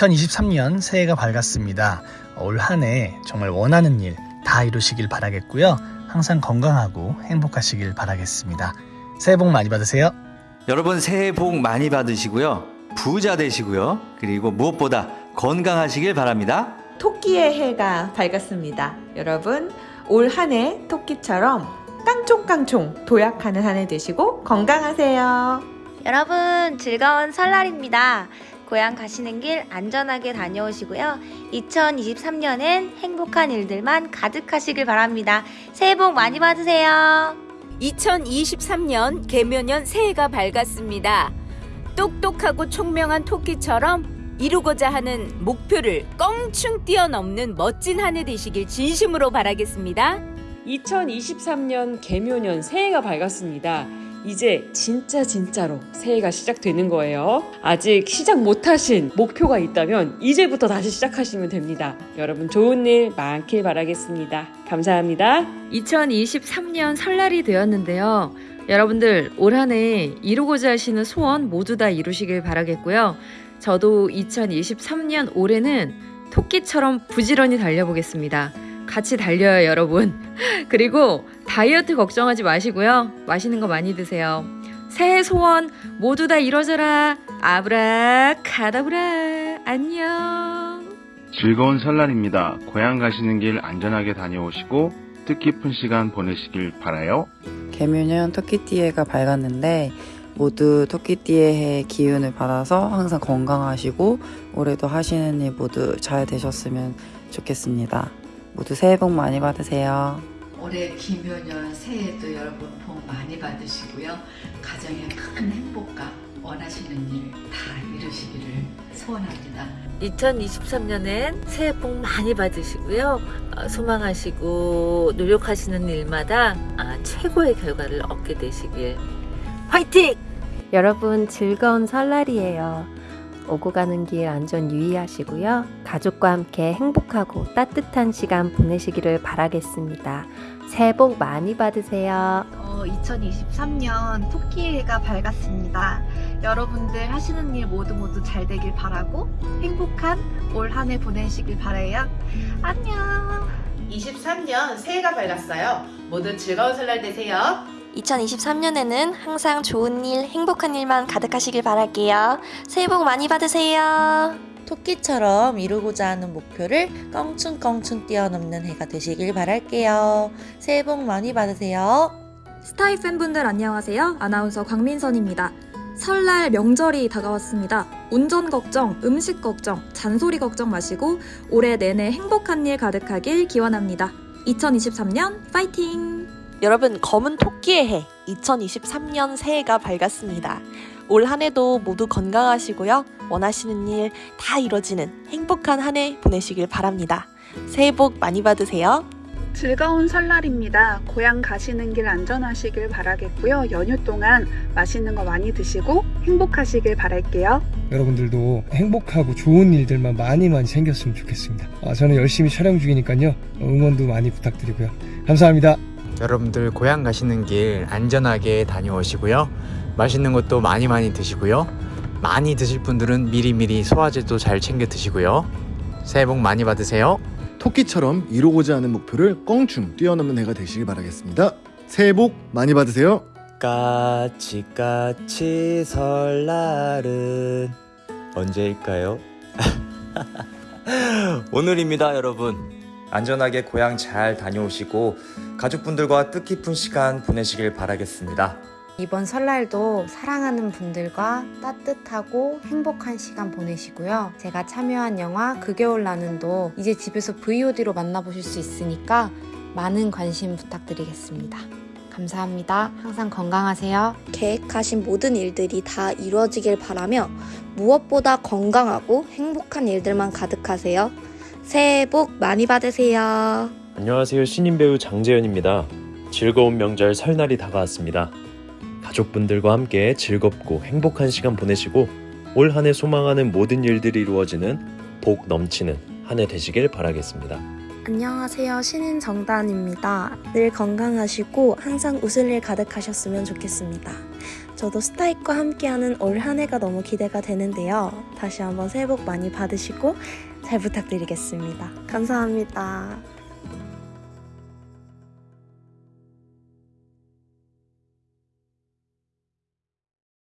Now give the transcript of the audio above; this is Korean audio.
2023년 새해가 밝았습니다. 올 한 해 정말 원하는 일 다 이루시길 바라겠고요. 항상 건강하고 행복하시길 바라겠습니다. 새해 복 많이 받으세요. 여러분 새해 복 많이 받으시고요. 부자 되시고요. 그리고 무엇보다 건강하시길 바랍니다. 토끼의 해가 밝았습니다. 여러분, 올 한 해 토끼처럼 깡총깡총 도약하는 한 해 되시고 건강하세요. 여러분 즐거운 설날입니다. 고향 가시는 길 안전하게 다녀오시고요. 2023년엔 행복한 일들만 가득하시길 바랍니다. 새해 복 많이 받으세요. 2023년 개묘년 새해가 밝았습니다. 똑똑하고 총명한 토끼처럼 이루고자 하는 목표를 껑충 뛰어넘는 멋진 한 해 되시길 진심으로 바라겠습니다. 2023년 개묘년 새해가 밝았습니다. 이제 진짜 진짜로 새해가 시작되는 거예요. 아직 시작 못하신 목표가 있다면 이제부터 다시 시작하시면 됩니다. 여러분 좋은 일 많길 바라겠습니다. 감사합니다. 2023년 설날이 되었는데요. 여러분들 올 한 해 이루고자 하시는 소원 모두 다 이루시길 바라겠고요. 저도 2023년 올해는 토끼처럼 부지런히 달려보겠습니다. 같이 달려요, 여러분. 그리고 다이어트 걱정하지 마시고요. 맛있는 거 많이 드세요. 새해 소원 모두 다 이뤄져라. 아브라카다브라. 안녕. 즐거운 설날입니다. 고향 가시는 길 안전하게 다녀오시고 뜻깊은 시간 보내시길 바라요. 개묘년 토끼띠해가 밝았는데 모두 토끼띠해의 기운을 받아서 항상 건강하시고 올해도 하시는 일 모두 잘 되셨으면 좋겠습니다. 모두 새해 복 많이 받으세요. 올해 기묘년 새해도 여러분 복 많이 받으시고요. 가정의 큰 행복과 원하시는 일 다 이루시기를 소원합니다. 2023년엔 새해 복 많이 받으시고요. 어, 소망하시고 노력하시는 일마다 아, 최고의 결과를 얻게 되시길 화이팅! 여러분 즐거운 설날이에요. 오고 가는 길 안전 유의하시고요. 가족과 함께 행복하고 따뜻한 시간 보내시기를 바라겠습니다. 새해 복 많이 받으세요. 어, 2023년 토끼해가 밝았습니다. 여러분들 하시는 일 모두 모두 잘 되길 바라고 행복한 올 한 해 보내시길 바래요. 안녕. 23년 새해가 밝았어요. 모두 즐거운 설날 되세요. 2023년에는 항상 좋은 일, 행복한 일만 가득하시길 바랄게요. 새해 복 많이 받으세요. 토끼처럼 이루고자 하는 목표를 껑충껑충 뛰어넘는 해가 되시길 바랄게요. 새해 복 많이 받으세요. 스타이 팬분들 안녕하세요. 아나운서 광민선입니다. 설날 명절이 다가왔습니다. 운전 걱정, 음식 걱정, 잔소리 걱정 마시고 올해 내내 행복한 일 가득하길 기원합니다. 2023년 파이팅! 여러분 검은 토끼의 해 2023년 새해가 밝았습니다. 올 한해도 모두 건강하시고요. 원하시는 일 다 이뤄지는 행복한 한 해 보내시길 바랍니다. 새해 복 많이 받으세요. 즐거운 설날입니다. 고향 가시는 길 안전하시길 바라겠고요. 연휴 동안 맛있는 거 많이 드시고 행복하시길 바랄게요. 여러분들도 행복하고 좋은 일들만 많이 많이 생겼으면 좋겠습니다. 아, 저는 열심히 촬영 중이니까요. 응원도 많이 부탁드리고요. 감사합니다. 여러분들 고향 가시는 길 안전하게 다녀오시고요. 맛있는 것도 많이 많이 드시고요. 많이 드실 분들은 미리미리 소화제도 잘 챙겨 드시고요. 새해 복 많이 받으세요. 토끼처럼 이루고자 하는 목표를 껑충 뛰어넘는 해가 되시길 바라겠습니다. 새해 복 많이 받으세요. 까치까치 설날은 언제일까요? 오늘입니다 여러분 안전하게 고향 잘 다녀오시고 가족분들과 뜻깊은 시간 보내시길 바라겠습니다 이번 설날도 사랑하는 분들과 따뜻하고 행복한 시간 보내시고요. 제가 참여한 영화 그 겨울 나는도 이제 집에서 VOD로 만나보실 수 있으니까 많은 관심 부탁드리겠습니다. 감사합니다. 항상 건강하세요. 계획하신 모든 일들이 다 이루어지길 바라며 무엇보다 건강하고 행복한 일들만 가득하세요. 새해 복 많이 받으세요. 안녕하세요. 신인 배우 장재현입니다. 즐거운 명절 설날이 다가왔습니다. 가족분들과 함께 즐겁고 행복한 시간 보내시고 올 한 해 소망하는 모든 일들이 이루어지는 복 넘치는 한 해 되시길 바라겠습니다. 안녕하세요. 신인 정단입니다. 늘 건강하시고 항상 웃을 일 가득하셨으면 좋겠습니다. 저도 스타익과 함께하는 올 한 해가 너무 기대가 되는데요. 다시 한번 새해 복 많이 받으시고 잘 부탁드리겠습니다. 감사합니다.